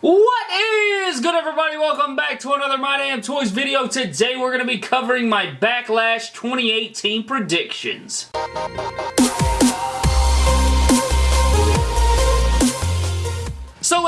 What is good everybody? Welcome back to another My Damn Toys video. Today we're going to be covering my Backlash 2018 predictions.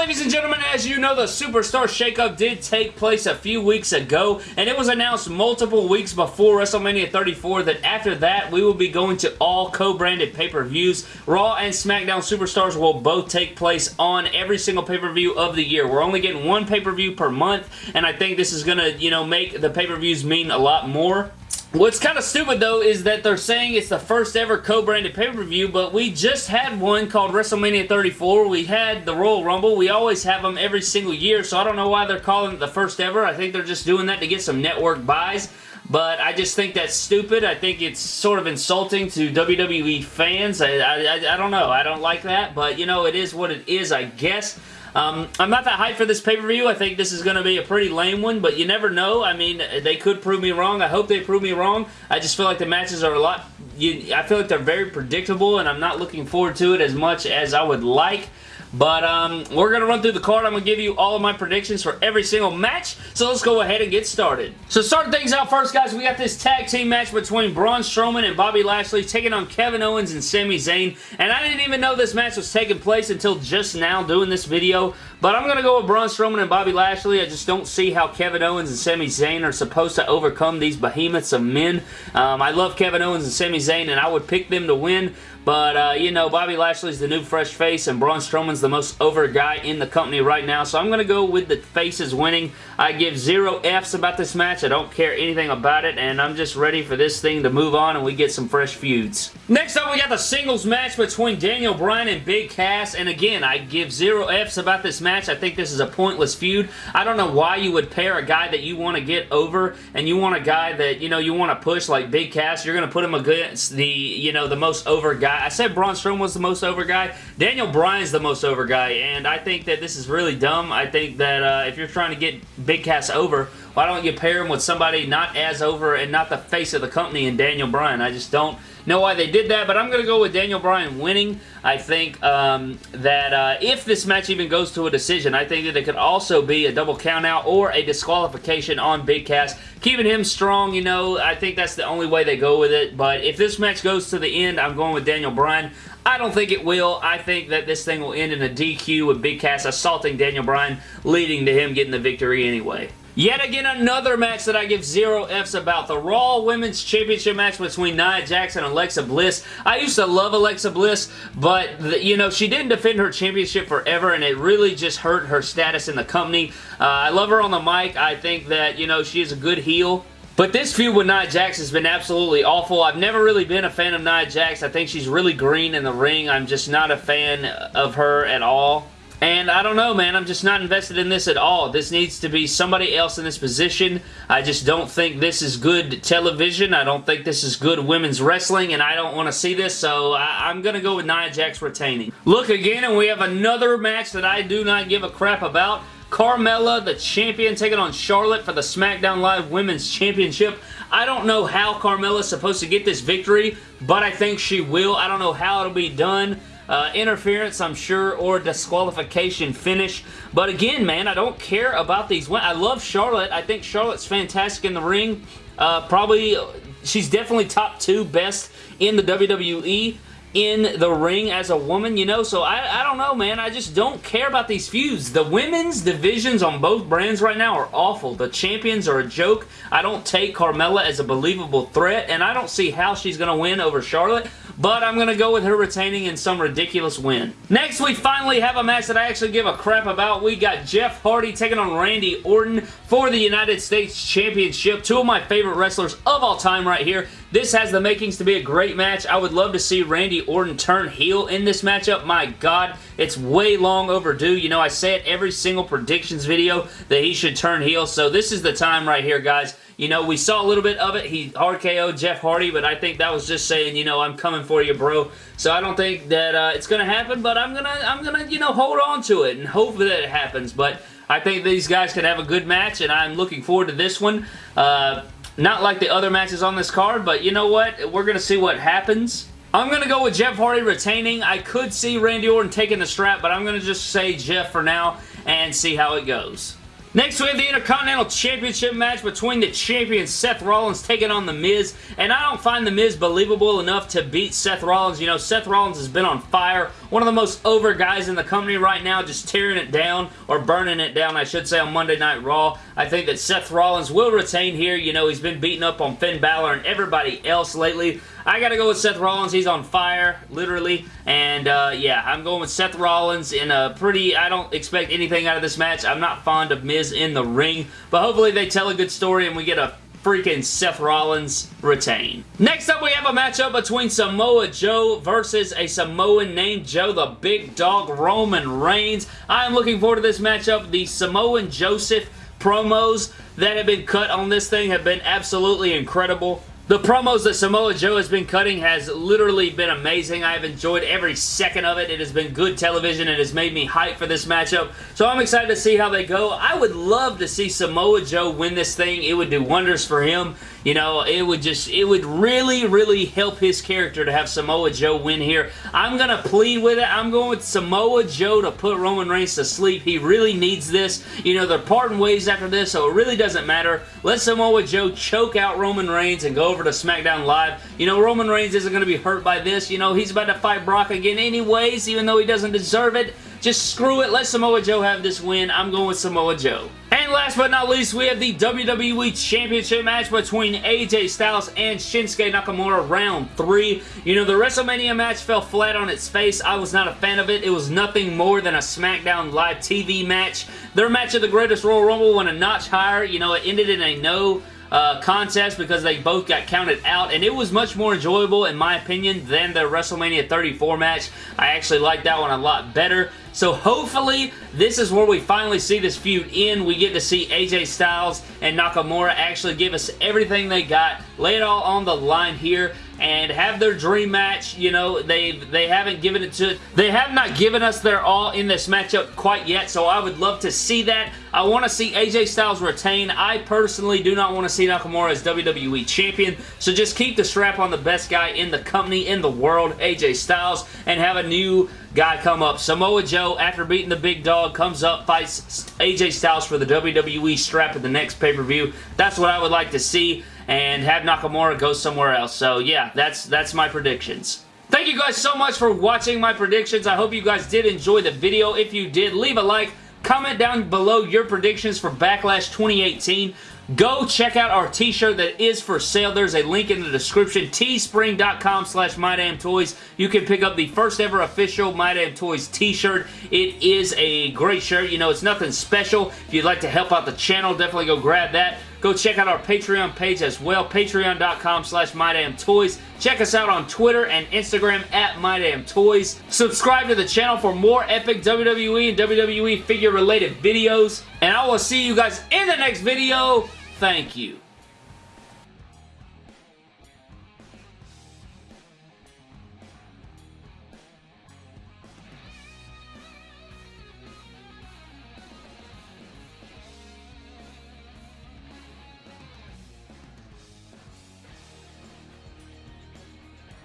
Ladies and gentlemen, as you know, the Superstar Shakeup did take place a few weeks ago, and it was announced multiple weeks before WrestleMania 34 that after that, we will be going to all co-branded pay-per-views. Raw and SmackDown Superstars will both take place on every single pay-per-view of the year. We're only getting one pay-per-view per month, and I think this is going to, you know, make the pay-per-views mean a lot more. What's kind of stupid though is that they're saying it's the first ever co-branded pay-per-view, but we just had one called WrestleMania 34. We had the Royal Rumble. We always have them every single year, so I don't know why they're calling it the first ever. I think they're just doing that to get some network buys but I just think that's stupid. I think it's sort of insulting to WWE fans. I, I, I, don't know. I don't like that, but you know, it is what it is, I guess. Um, I'm not that hyped for this pay-per-view. I think this is going to be a pretty lame one, but you never know. I mean, they could prove me wrong. I hope they prove me wrong. I just feel like the matches are a lot... You, I feel like they're very predictable, and I'm not looking forward to it as much as I would like. But um, we're going to run through the card. I'm going to give you all of my predictions for every single match. So let's go ahead and get started. So starting things out first, guys, we got this tag team match between Braun Strowman and Bobby Lashley taking on Kevin Owens and Sami Zayn. And I didn't even know this match was taking place until just now doing this video. But I'm going to go with Braun Strowman and Bobby Lashley. I just don't see how Kevin Owens and Sami Zayn are supposed to overcome these behemoths of men. Um, I love Kevin Owens and Sami Zayn, and I would pick them to win. But, uh, you know, Bobby Lashley's the new fresh face, and Braun Strowman's the most over guy in the company right now. So I'm going to go with the faces winning. I give zero Fs about this match. I don't care anything about it, and I'm just ready for this thing to move on and we get some fresh feuds. Next up, we got the singles match between Daniel Bryan and Big Cass, and again, I give zero Fs about this match. I think this is a pointless feud. I don't know why you would pair a guy that you want to get over, and you want a guy that, you know, you want to push like Big Cass. You're going to put him against the, you know, the most over guy guy. I said Braun was the most over guy. Daniel Bryan's the most over guy, and I think that this is really dumb. I think that uh, if you're trying to get Big Cass over, why don't you pair him with somebody not as over and not the face of the company in Daniel Bryan? I just don't know why they did that, but I'm going to go with Daniel Bryan winning. I think um, that uh, if this match even goes to a decision, I think that it could also be a double countout or a disqualification on Big Cass. Keeping him strong, you know, I think that's the only way they go with it, but if this match goes to the end, I'm going with Daniel Bryan. I don't think it will. I think that this thing will end in a DQ with Big Cass assaulting Daniel Bryan, leading to him getting the victory anyway. Yet again, another match that I give zero Fs about. The Raw Women's Championship match between Nia Jax and Alexa Bliss. I used to love Alexa Bliss, but, the, you know, she didn't defend her championship forever, and it really just hurt her status in the company. Uh, I love her on the mic. I think that, you know, she is a good heel. But this feud with Nia Jax has been absolutely awful. I've never really been a fan of Nia Jax. I think she's really green in the ring. I'm just not a fan of her at all. And I don't know, man. I'm just not invested in this at all. This needs to be somebody else in this position. I just don't think this is good television. I don't think this is good women's wrestling, and I don't want to see this, so I am going to go with Nia Jax retaining. Look again, and we have another match that I do not give a crap about. Carmella, the champion, taking on Charlotte for the SmackDown Live Women's Championship. I don't know how Carmella's supposed to get this victory, but I think she will. I don't know how it'll be done. Uh, interference, I'm sure, or disqualification finish. But again, man, I don't care about these. I love Charlotte. I think Charlotte's fantastic in the ring. Uh, probably, she's definitely top two best in the WWE in the ring as a woman, you know, so I, I don't know, man. I just don't care about these feuds. The women's divisions on both brands right now are awful. The champions are a joke. I don't take Carmella as a believable threat, and I don't see how she's going to win over Charlotte but I'm going to go with her retaining in some ridiculous win. Next, we finally have a match that I actually give a crap about. We got Jeff Hardy taking on Randy Orton for the United States Championship. Two of my favorite wrestlers of all time right here. This has the makings to be a great match. I would love to see Randy Orton turn heel in this matchup. My God, it's way long overdue. You know, I say it every single predictions video that he should turn heel, so this is the time right here, guys. You know, we saw a little bit of it. He RKO'd Jeff Hardy, but I think that was just saying, you know, I'm coming for you, bro. So I don't think that uh, it's going to happen, but I'm going to, I'm going to, you know, hold on to it and hope that it happens. But I think these guys can have a good match, and I'm looking forward to this one. Uh, not like the other matches on this card, but you know what? We're going to see what happens. I'm going to go with Jeff Hardy retaining. I could see Randy Orton taking the strap, but I'm going to just say Jeff for now. and see how it goes. Next, we have the Intercontinental Championship match between the champion Seth Rollins taking on The Miz, and I don't find The Miz believable enough to beat Seth Rollins. You know, Seth Rollins has been on fire. One of the most over guys in the company right now, just tearing it down, or burning it down, I should say, on Monday Night Raw. I think that Seth Rollins will retain here. You know, he's been beating up on Finn Balor and everybody else lately. I gotta go with Seth Rollins. He's on fire, literally. And, uh, yeah, I'm going with Seth Rollins in a pretty... I don't expect anything out of this match. I'm not fond of Miz in the ring. But hopefully they tell a good story and we get a freaking Seth Rollins retain. Next up, we have a matchup between Samoa Joe versus a Samoan named Joe, the big dog Roman Reigns. I am looking forward to this matchup. The Samoan Joseph promos that have been cut on this thing have been absolutely incredible. The promos that Samoa Joe has been cutting has literally been amazing. I have enjoyed every second of it. It has been good television. It has made me hype for this matchup. So I'm excited to see how they go. I would love to see Samoa Joe win this thing. It would do wonders for him. You know, it would just, it would really, really help his character to have Samoa Joe win here. I'm going to plead with it. I'm going with Samoa Joe to put Roman Reigns to sleep. He really needs this. You know, they're parting ways after this, so it really doesn't matter. Let Samoa Joe choke out Roman Reigns and go over to SmackDown Live. You know, Roman Reigns isn't going to be hurt by this. You know, he's about to fight Brock again anyways, even though he doesn't deserve it. Just screw it. Let Samoa Joe have this win. I'm going with Samoa Joe. And last but not least, we have the WWE Championship match between AJ Styles and Shinsuke Nakamura round 3. You know, the WrestleMania match fell flat on its face. I was not a fan of it. It was nothing more than a SmackDown Live TV match. Their match of the Greatest Royal Rumble went a notch higher. You know, it ended in a no uh, contest because they both got counted out, and it was much more enjoyable, in my opinion, than the WrestleMania 34 match. I actually like that one a lot better. So hopefully, this is where we finally see this feud end. We get to see AJ Styles and Nakamura actually give us everything they got, lay it all on the line here, and have their dream match. You know, they they haven't given it to they have not given us their all in this matchup quite yet, so I would love to see that. I want to see AJ Styles retain. I personally do not want to see Nakamura as WWE Champion, so just keep the strap on the best guy in the company, in the world, AJ Styles, and have a new guy come up. Samoa Joe, after beating the big dog, comes up, fights AJ Styles for the WWE strap at the next pay-per-view. That's what I would like to see and have Nakamura go somewhere else. So yeah, that's that's my predictions. Thank you guys so much for watching my predictions. I hope you guys did enjoy the video. If you did, leave a like. Comment down below your predictions for Backlash 2018. Go check out our t-shirt that is for sale. There's a link in the description. teespring.com slash MyDamnToys. You can pick up the first ever official My Damn Toys t-shirt. It is a great shirt. You know, it's nothing special. If you'd like to help out the channel, definitely go grab that. Go check out our Patreon page as well, patreon.com slash MyDamnToys. Check us out on Twitter and Instagram at MyDamnToys. Subscribe to the channel for more epic WWE and WWE figure related videos. And I will see you guys in the next video. Thank you.